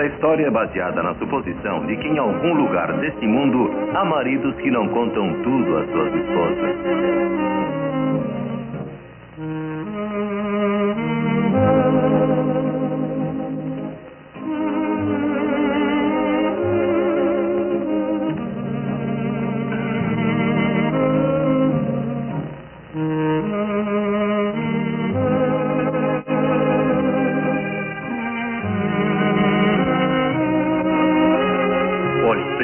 Esta história é baseada na suposição de que em algum lugar deste mundo há maridos que não contam tudo às suas esposas.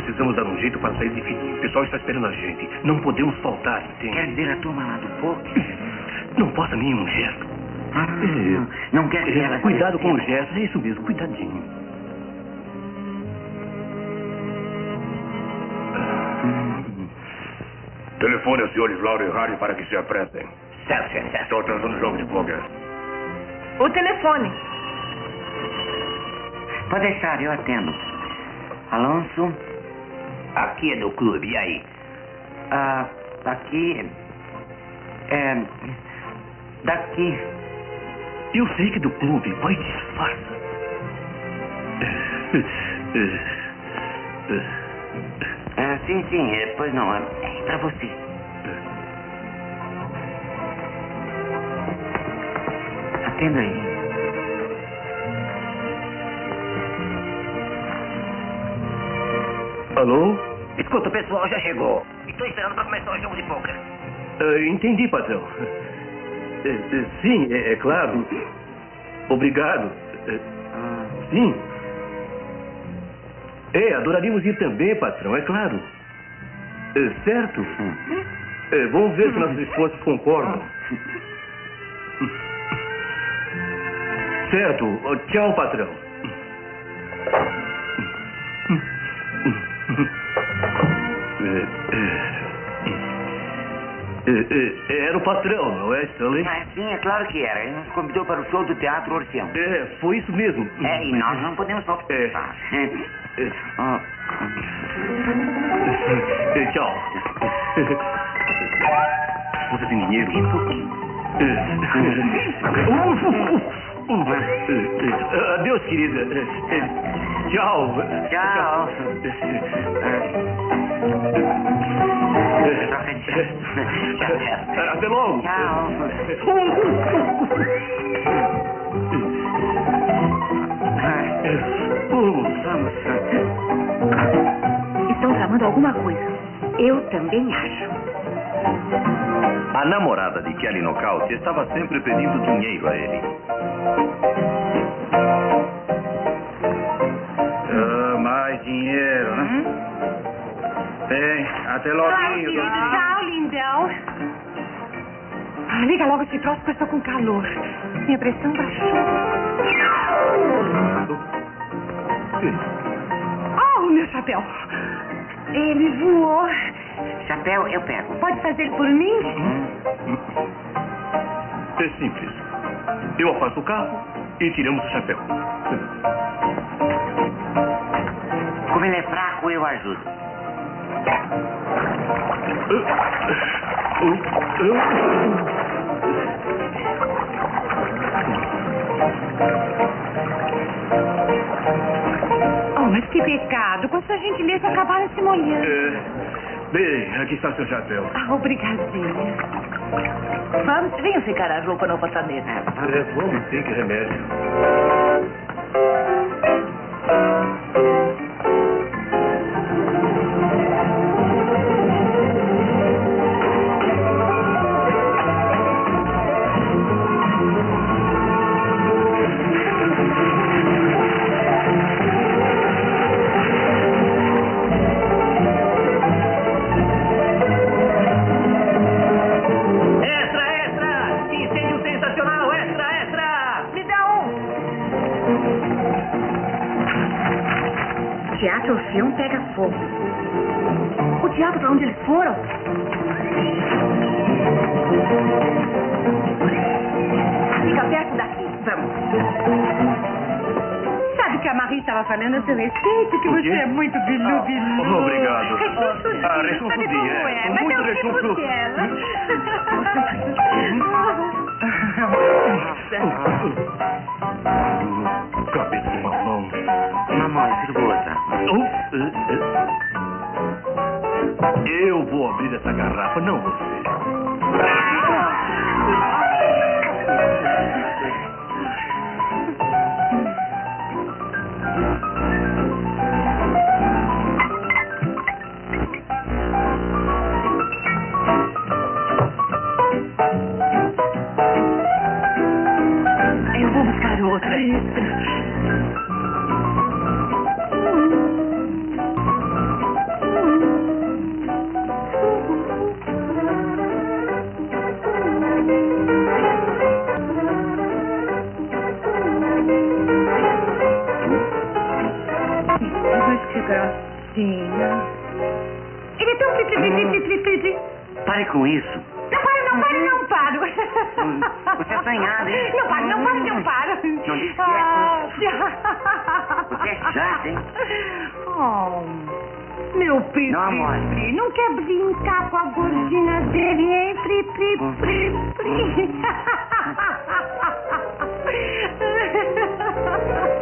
Precisamos dar um jeito para sair de fininho. O pessoal está esperando a gente. Não podemos faltar, entende? Quer dizer a turma lá do poker? Não possa nenhum gesto. Ah, não quer que ela... Cuidado com os gestos, é isso mesmo, cuidadinho. Telefone aos senhores Laura e Harry para que se apressem. Certo, certo, certo. Estou atrasando o jogo de poker. O telefone. Pode deixar, eu atendo. Alonso? Aqui do clube, e aí? Ah, aqui... É... Daqui. Eu sei que do clube, mas disfarça. Ah, sim, sim, é, pois não, é é pra você. Atenda aí. Alô? Escuta, o pessoal já chegou. Estou esperando para começar o jogo de poker. Ah, entendi, patrão. Eh, sim, é, é claro. Obrigado. Ah, sim. É, adoraríamos ir também, patrão, é claro. Certo? Eh, vamos ver se nossos esposos concordam. Certo. Tchau, patrão. Era o patrão, não é, Stanley? ah, sim, é claro que era. Ele nos convidou para o show do Teatro Orfeão. É, foi isso mesmo. É, e nós não podemos faltar. É. É. Ah, Eh, Tchau. Você tem dinheiro? um pouquinho. Eh, Adeus, querida. Tchau. Tchau, tchau. Até logo. Tchau. Vamos. Estão tramando alguma coisa. Eu também acho. A namorada de Kelly Nocaute estava sempre pedindo dinheiro a ele. Bem, até logo. Tchau, lindão. Ah, liga logo esse troço que eu estou com calor. Minha pressão baixou. Oh, meu chapéu. Ele voou. Chapéu, eu pego. Pode fazer por mim? É simples. Eu afasto o carro e tiramos o chapéu. Como ele é fraco, eu ajudo. Oh, mas que pecado. Com sua gentileza acabaram se molhando. É, bem, aqui está seu chapéu. Ah, obrigadinha. Vamos, venha ficar a roupa no apartamento. É, vamos, sim, que remédio. Que a Marie estava falando a seu respeito, que você é muito bilu bilu. Obrigado. Rechonchudinho, Ah, rechonchudinho, sabe como é. é? Mas muito é o tipo dela. Cabeça de mamão. Mamão. Eu vou abrir essa garrafa, não você. Gracinha. Ele é tão tri, tri, tri, tri, tri. Pare com isso. Não para, não para, não paro. Hum, você é assanhada, hein? Não para, não para, não paro. Não disse é. Ah, Você é chata, hein? Oh, meu Pri, Não, amor. Pri, não quer brincar com a gordinha dele, hein? Pri, Pri, Pri, Pri.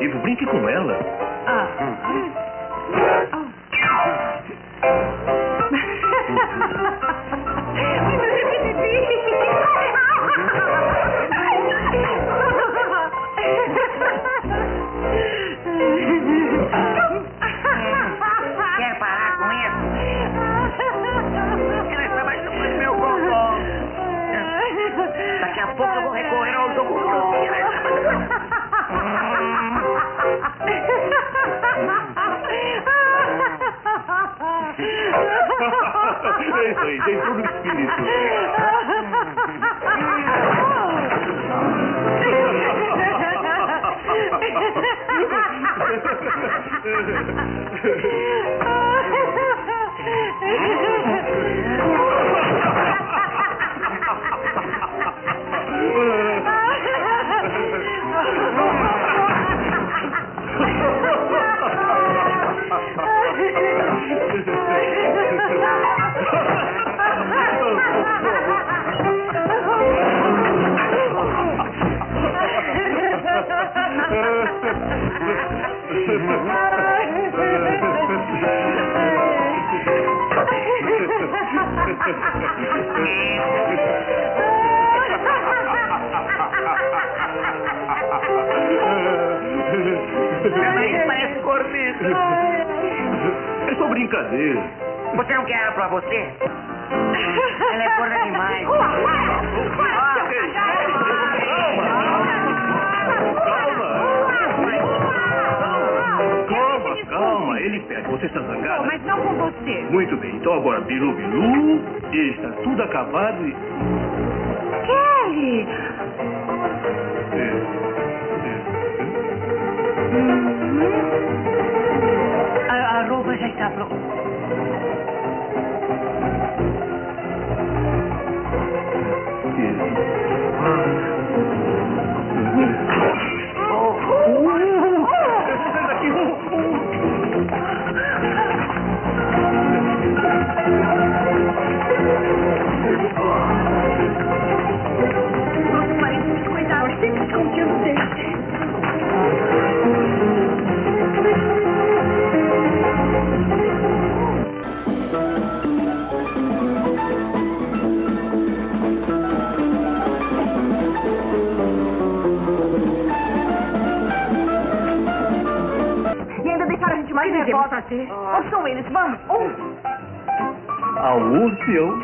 Esportivo, brinque com ela. Quer parar com isso? Ela está machucando meu bumbum. Daqui a pouco eu vou recorrer ao É isso aí, tem todo o espírito. Ela aí parece corneta. É só brincadeira. Você não quer ela pra você? Ela é gorda demais. Ele pega. Você está zangada? Mas não com você. Muito bem, então agora Bilu Bilu, está tudo acabado e... Kelly! A, a roupa já está pronta. A mais nervosa. Onde são eles? Vamos! Um! orfeão.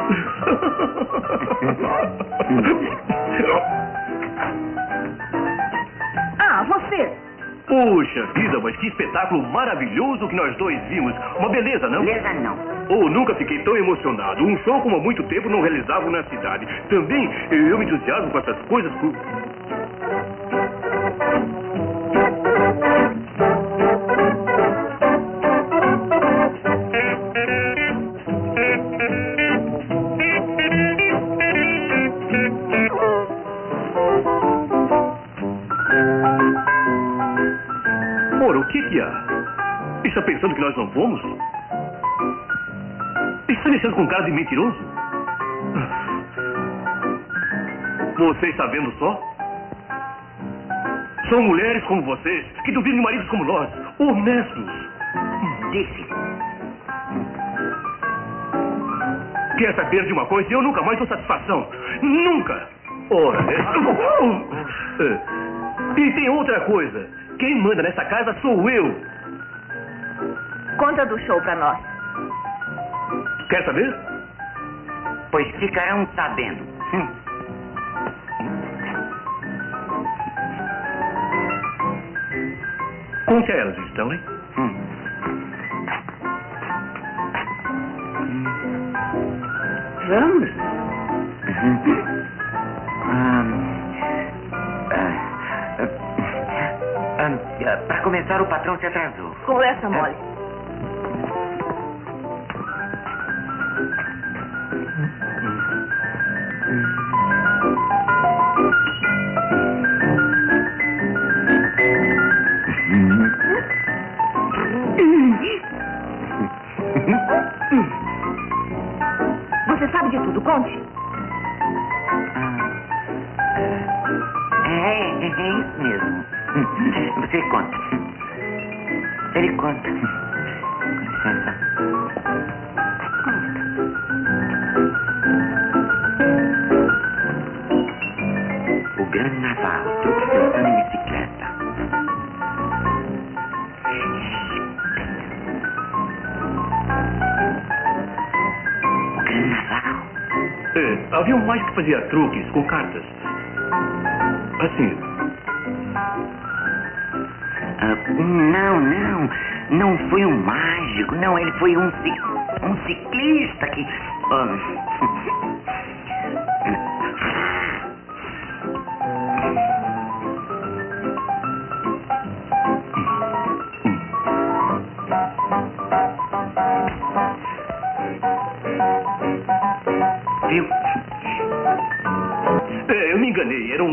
Ah, você. Puxa vida, mas que espetáculo maravilhoso que nós dois vimos. Uma beleza, não? Beleza não. Oh, nunca fiquei tão emocionado. Um show como há muito tempo não realizavam na cidade. Também eu me entusiasmo com essas coisas. por- fomos? Está deixando com cara de mentiroso? Você está vendo só? São mulheres como vocês que duvidam de maridos como nós, honestos. Disse. Quer saber de uma coisa? Eu nunca mais dou satisfação. Nunca! Ora, é. E tem outra coisa. Quem manda nessa casa sou eu. Conta do show pra nós. Quer saber? Pois ficarão sabendo. Hum. Conte a elas, Stanley. Hum. Vamos. Para começar, o patrão se atrasou. Conversa mole. É, é, é isso mesmo. Você conta. Ele conta. Um mágico que fazia truques com cartas. Assim, Ah, não, não. Não foi um mágico. Não, ele foi um, um ciclista que. ah,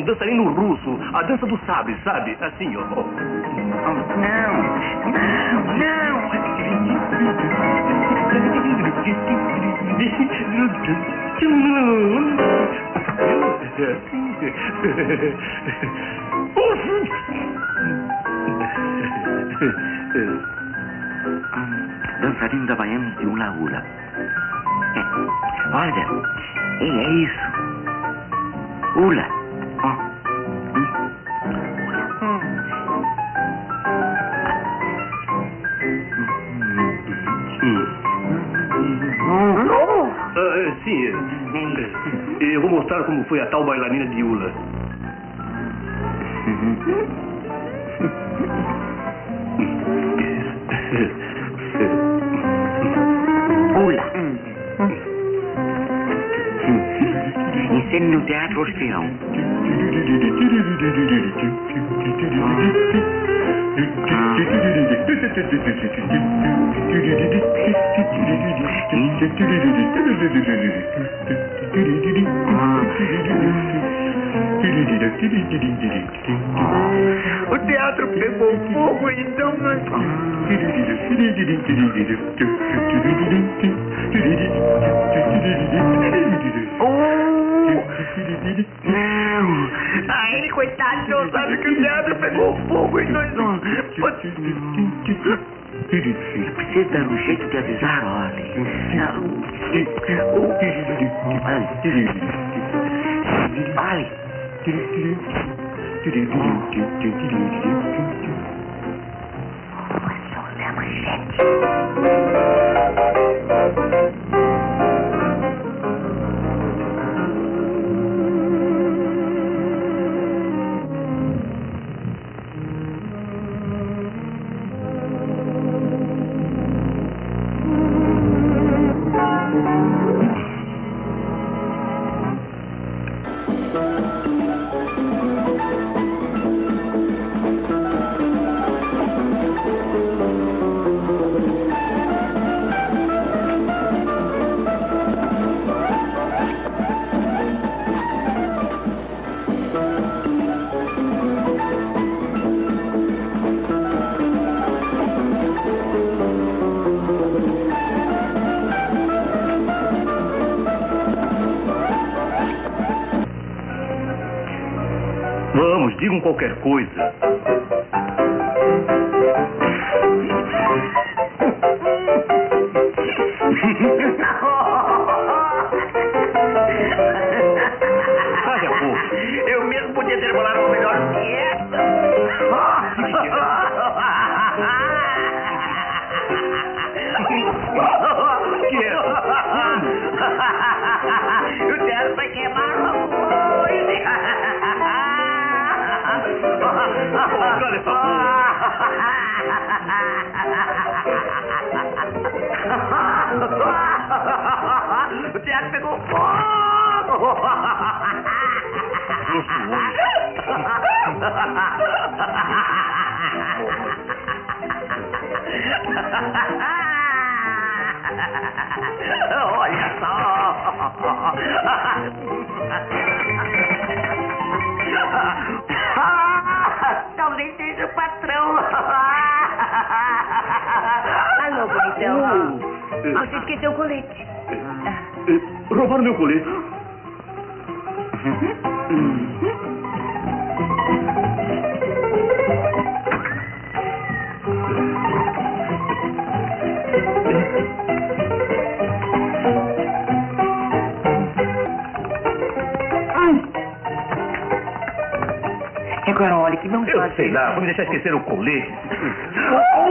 dançarino russo. A dança do sabre, sabe? Assim, ó. Não, não, não. Dançarino da Baiana de hula hula. É, olha, é, é isso. Hula. Sim, eu vou mostrar como foi a tal bailarina de Ula. Ensine no Teatro Orfeão. O teatro pegou fogo, então nós. Não. Ai, coitado, não sabe que o teatro pegou fogo e nós não. Precisa dar um jeito de avisar, olha. Olha. Olha, só, digam qualquer coisa. Sabe a pouco. Eu mesmo podia ter bolado uma melhor dieta. que é? O teto vai queimar Olha só! Talvez seja o patrão. Alô, bonitão. Você esqueceu o colete. eh, roubaram meu colete. Agora, olha, que não Eu sei lá, vou me deixar esquecer o colete.